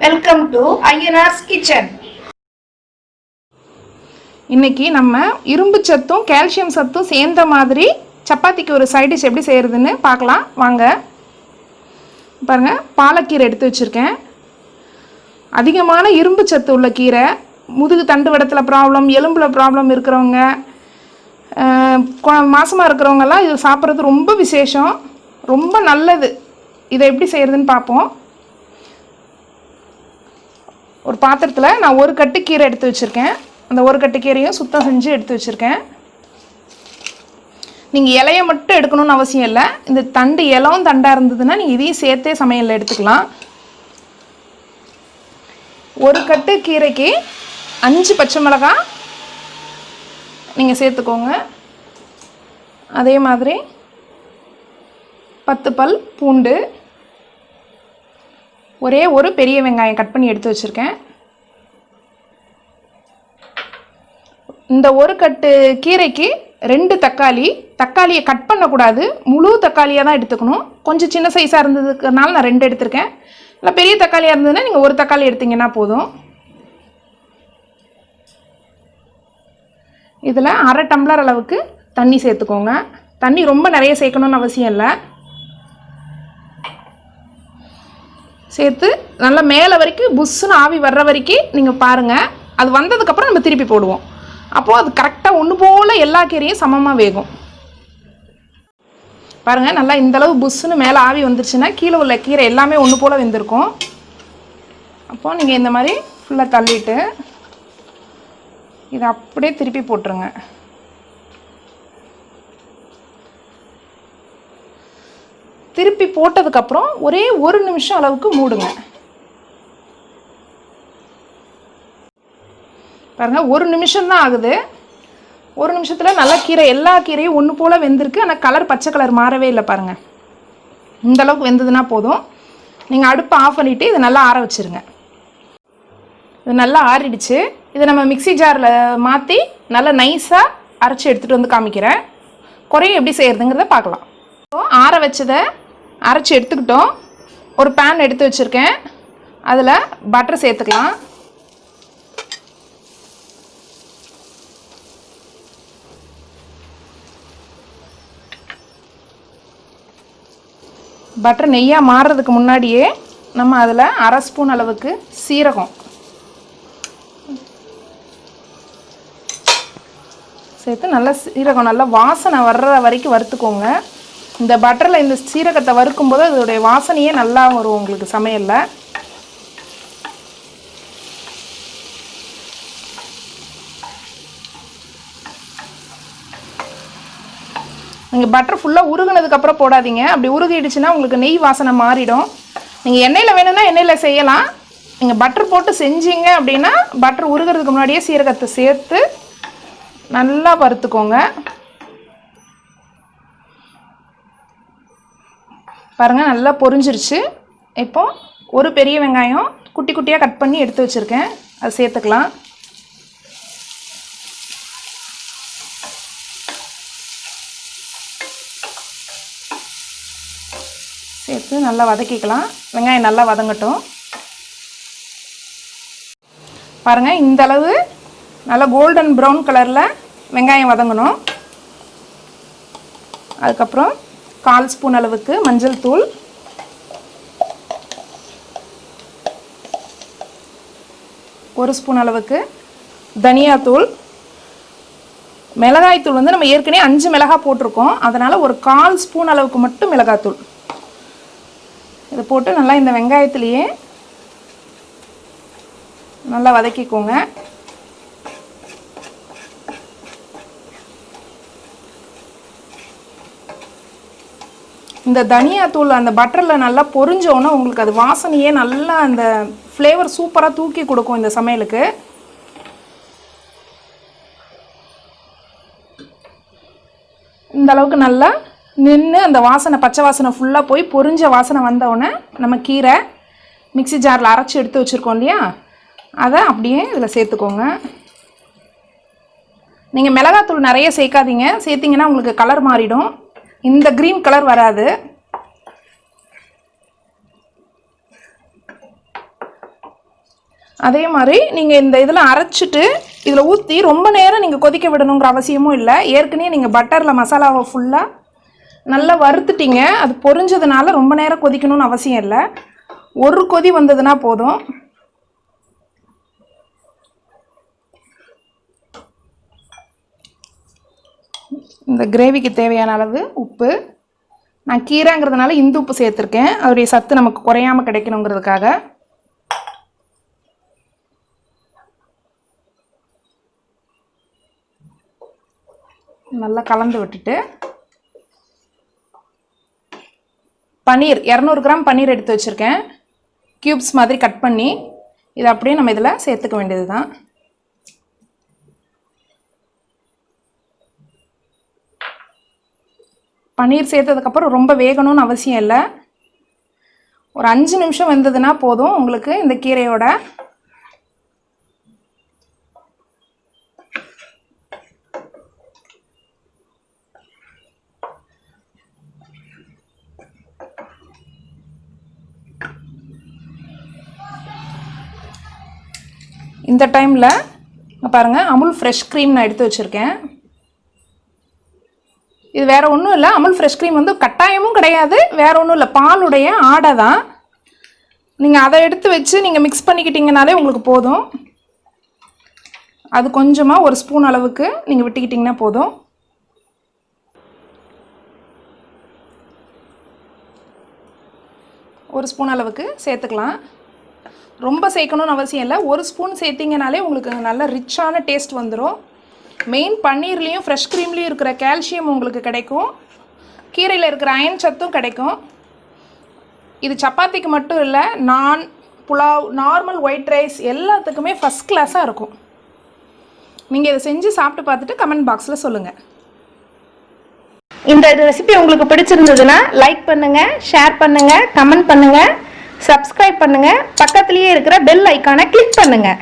Welcome to Ayyanar's kitchen இன்னைக்கு நம்ம இரும்பு சத்தும் கால்சியம் சத்தும் சேர்ந்த மாதிரி சப்பாத்திக்கு ஒரு சைட் டிஷ் எப்படி செய்கிறதுன்னு பார்க்கலாம். வாங்க. பாருங்கள் பாலக்கீரை எடுத்து வச்சுருக்கேன். அதிகமான இரும்பு சத்து உள்ள கீரை முதுகு தண்டு வடத்தில் ப்ராப்ளம் எலும்பில் ப்ராப்ளம் இருக்கிறவங்க மாசமாக இருக்கிறவங்கெல்லாம் இது சாப்பிட்றது ரொம்ப விசேஷம். ரொம்ப நல்லது. இதை எப்படி செய்கிறதுன்னு பார்ப்போம். ஒரு பாத்திரத்தில் நான் ஒரு கட்டு கீரை எடுத்து வச்சுருக்கேன். அந்த ஒரு கட்டு கீரையும் சுத்தம் செஞ்சு எடுத்து வச்சுருக்கேன். நீங்கள் இலையை மட்டும் எடுக்கணும்னு அவசியம் இல்லை. இந்த தண்டு இலவும் தண்டாக இருந்ததுன்னா நீங்கள் இதையும் சேர்த்தே சமையலில் எடுத்துக்கலாம். ஒரு கட்டு கீரைக்கு அஞ்சு பச்சை மிளகாய் நீங்கள் சேர்த்துக்கோங்க. அதே மாதிரி பத்து பல் பூண்டு ஒரே ஒரு பெரிய வெங்காயம் கட் பண்ணி எடுத்து வச்சுருக்கேன். இந்த ஒரு கட்டு கீரைக்கு ரெண்டு தக்காளி தக்காளியை கட் பண்ணக்கூடாது. முழு தக்காளியாக தான் எடுத்துக்கணும். கொஞ்சம் சின்ன சைஸாக இருந்ததுக்குனால நான் ரெண்டு எடுத்திருக்கேன். இல்லை பெரிய தக்காளியாக இருந்ததுன்னா நீங்கள் ஒரு தக்காளி எடுத்திங்கன்னா போதும். இதில் அரை டம்ளர் அளவுக்கு தண்ணி சேர்த்துக்கோங்க. தண்ணி ரொம்ப நிறைய சேர்க்கணும்னு அவசியம் இல்லை. சேர்த்து நல்லா மேலே வரைக்கும் புஷ்ஷுன்னு ஆவி வர்ற வரைக்கும் நீங்கள் பாருங்கள் அது வந்ததுக்கப்புறம் நம்ம திருப்பி போடுவோம். அப்போது அது கரெக்டாக ஒன்று போல் எல்லா கீரையும் சமமாக வேகும். பாருங்கள் நல்லா இந்தளவு புஷ்ஷுன்னு மேலே ஆவி வந்துருச்சுன்னா கீழே உள்ள கீரை எல்லாமே ஒன்று போல் வெந்திருக்கும். அப்போது நீங்கள் இந்த மாதிரி ஃபுல்லாக தள்ளிட்டு இதை அப்படியே திருப்பி போட்டுருங்க. திருப்பி போட்டதுக்கப்புறம் ஒரே ஒரு நிமிஷம் அளவுக்கு மூடுங்க. பாருங்கள் ஒரு நிமிஷம் தான் ஆகுது. ஒரு நிமிஷத்தில் நல்லா கீரை எல்லா கீரையும் ஒன்று போல் வெந்திருக்கு. ஆனால் கலர் பச்சை கலர் மாறவே இல்லை பாருங்கள் இந்த அளவுக்கு வெந்ததுன்னா போதும். நீங்கள் அடுப்பை ஆஃப் பண்ணிவிட்டு இது நல்லா ஆற வச்சுருங்க. இது நல்லா ஆறிடுச்சு. இதை நம்ம மிக்ஸி ஜாரில் மாற்றி நல்லா நைஸாக அரைச்சி எடுத்துகிட்டு வந்து காமிக்கிறேன். குறையும் எப்படி செய்கிறதுங்கிறத பார்க்கலாம். ஆற வச்சதை அரைச்சி எடுத்துக்கிட்டோம். ஒரு பேன் எடுத்து வச்சுருக்கேன். அதில் பட்டர் சேர்த்துக்கலாம். பட்டர் நெய்யாக மாறுறதுக்கு முன்னாடியே நம்ம அதில் அரை ஸ்பூன் அளவுக்கு சீரகம். சேர்த்து நல்லா சீரகம் நல்லா வாசனை வர்ற வரைக்கும் வறுத்துக்கோங்க. இந்த பட்டரில் இந்த சீரகத்தை வறுக்கும்போது அதோடைய வாசனையே நல்லா வரும் உங்களுக்கு சமையலில். நீங்கள் பட்டர் ஃபுல்லாக உருகுனதுக்கப்புறம் போடாதீங்க. அப்படி உருகிடுச்சுன்னா உங்களுக்கு நெய் வாசனை மாறிடும். நீங்கள் எண்ணெயில் வேணும்னா எண்ணெயில் செய்யலாம். நீங்கள் பட்டர் போட்டு செஞ்சீங்க அப்படின்னா பட்டர் உருகிறதுக்கு முன்னாடியே சீரகத்தை சேர்த்து நல்லா வறுத்துக்கோங்க. பாருங்கள் நல்லா பொரிஞ்சிருச்சு. இப்போ ஒரு பெரிய வெங்காயம் குட்டி குட்டியாக கட் பண்ணி எடுத்து வச்சுருக்கேன். அதை சேர்த்துக்கலாம். சேர்த்து நல்லா வதக்கிக்கலாம். வெங்காயம் நல்லா வதங்கட்டும். பாருங்கள் இந்த அளவு நல்லா கோல்டன் ப்ரௌன் கலரில் வெங்காயம் வதங்கணும். அதுக்கப்புறம் கால் ஸ்பூன் அளவுக்கு மஞ்சள் தூள். ஒரு ஸ்பூன் அளவுக்கு தனியாத்தூள் மிளகாய்த்தூள் வந்து நம்ம ஏற்கனவே அஞ்சு மிளகாய் போட்டிருக்கோம். அதனால் ஒரு கால் ஸ்பூன் அளவுக்கு மட்டும் மிளகாத்தூள் இதை போட்டு நல்லா இந்த வெங்காயத்துலேயே நல்லா வதக்கிக்கோங்க. இந்த தனியாத்தூள் அந்த பட்டரில் நல்லா பொரிஞ்சோன்னா உங்களுக்கு அது வாசனையே நல்லா அந்த ஃப்ளேவர் சூப்பராக தூக்கி கொடுக்கும் இந்த சமையலுக்கு. இந்த அளவுக்கு நல்லா நின்று அந்த வாசனை பச்சை வாசனை ஃபுல்லாக போய் பொரிஞ்ச வாசனை வந்தவுடனே நம்ம கீரை மிக்ஸி ஜாரில் அரைச்சி எடுத்து வச்சுருக்கோம் இல்லையா? அதை அப்படியே இதில் சேர்த்துக்கோங்க. நீங்கள் மிளகாத்தூள் நிறைய சேர்க்காதீங்க. சேர்த்திங்கன்னா உங்களுக்கு கலர் மாறிடும். இந்த க்ரீன் கலர் வராது. அதே மாதிரி நீங்கள் இந்த இதில் அரைச்சிட்டு இதில் ஊற்றி ரொம்ப நேரம் நீங்கள் கொதிக்க விடணுங்கிற அவசியமும் இல்லை. ஏற்கனவே நீங்கள் பட்டரில் மசாலாவை ஃபுல்லாக நல்லா வறுத்துட்டிங்க. அது பொரிஞ்சதுனால ரொம்ப நேரம் கொதிக்கணும்னு அவசியம் இல்லை. ஒரு கொதி வந்ததுன்னா போதும். இந்த கிரேவிக்கு தேவையான அளவு உப்பு. நான் கீரைங்கிறதுனால இந்து உப்பு சேர்த்துருக்கேன். அதோடைய சத்து நமக்கு குறையாம கிடைக்கணுங்கிறதுக்காக. நல்லா கலந்து விட்டுட்டு பன்னீர் இரநூறு கிராம் பன்னீர் எடுத்து வச்சுருக்கேன். க்யூப்ஸ் மாதிரி கட் பண்ணி இதை அப்படியே நம்ம இதில் சேர்த்துக்க வேண்டியது தான் பன்னீர் சேர்த்ததுக்கப்புறம் ரொம்ப வேகணும்னு அவசியம் இல்லை. ஒரு அஞ்சு நிமிஷம் வெந்ததுன்னா போதும். உங்களுக்கு இந்த கீரையோட இந்த டைமில் பாருங்கள் அமுல் ஃப்ரெஷ் க்ரீம் நான் எடுத்து வச்சுருக்கேன். இது வேறு ஒன்றும் இல்லை. அமுல் ஃப்ரெஷ் க்ரீம் வந்து கட்டாயமும் கிடையாது. வேற ஒன்றும் இல்லை. பாலுடைய ஆடை தான். நீங்கள் அதை எடுத்து வச்சு நீங்கள் மிக்ஸ் பண்ணிக்கிட்டிங்கனாலே உங்களுக்கு போதும். அது கொஞ்சமாக ஒரு ஸ்பூன் அளவுக்கு நீங்கள் விட்டுக்கிட்டிங்கன்னா போதும். ஒரு ஸ்பூன் அளவுக்கு சேர்த்துக்கலாம். ரொம்ப சேர்க்கணும்னு அவசியம் இல்லை. ஒரு ஸ்பூன் சேர்த்திங்கனாலே உங்களுக்கு நல்ல ரிச்சான டேஸ்ட் வந்துடும் மெயின் பன்னீர்லேயும் ஃப்ரெஷ் க்ரீம்லேயும் இருக்கிற கால்சியம் உங்களுக்கு கிடைக்கும். கீரையில் இருக்கிற அயன் சத்தும் கிடைக்கும். இது சப்பாத்திக்கு மட்டும் இல்லை நான் புலாவ் நார்மல் ஒயிட் ரைஸ் எல்லாத்துக்குமே ஃபஸ்ட் கிளாஸாக இருக்கும். நீங்கள் இதை செஞ்சு சாப்பிட்டு பார்த்துட்டு கமெண்ட் பாக்ஸில் சொல்லுங்கள் இந்த ரெசிபி உங்களுக்கு பிடிச்சிருந்ததுன்னா லைக் பண்ணுங்கள் ஷேர் பண்ணுங்கள் கமெண்ட் பண்ணுங்கள் சப்ஸ்கிரைப் பண்ணுங்கள் பக்கத்துலேயே இருக்கிற பெல் ஐக்கானை கிளிக் பண்ணுங்கள்